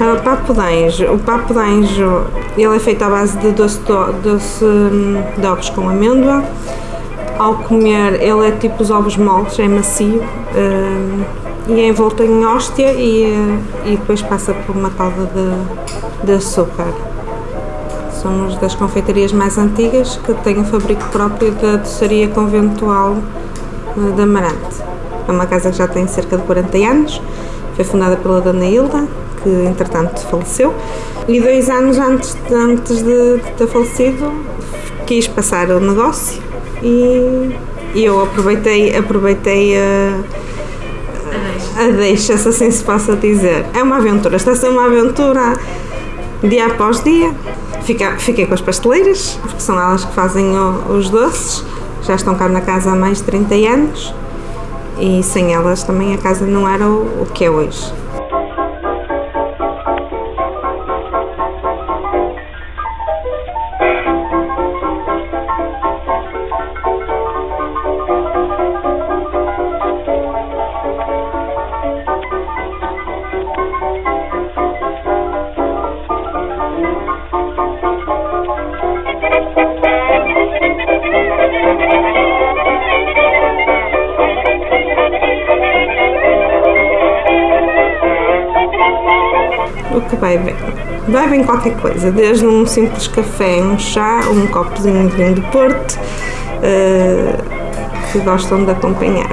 O papo de anjo. O papo de anjo ele é feito à base de doce, doce hum, de ovos com amêndoa. Ao comer, ele é tipo os ovos moles, é macio hum, e é envolto em hóstia e, e depois passa por uma calda de, de açúcar. Somos das confeitarias mais antigas que têm o fabrico próprio da doçaria conventual eh, de Amarante. É uma casa que já tem cerca de 40 anos, foi fundada pela Dona Hilda, que entretanto faleceu, e dois anos antes, de, antes de, de ter falecido quis passar o negócio e, e eu aproveitei, aproveitei a, a deixa, se assim se possa dizer. É uma aventura, está a ser uma aventura dia após dia. Fica, fiquei com as pasteleiras, porque são elas que fazem o, os doces, já estão cá na casa há mais de 30 anos e sem elas também a casa não era o, o que é hoje. O que vai bem. Vai bem qualquer coisa, desde um simples café, um chá, um copozinho de vinho do Porto, uh, que gostam de acompanhar.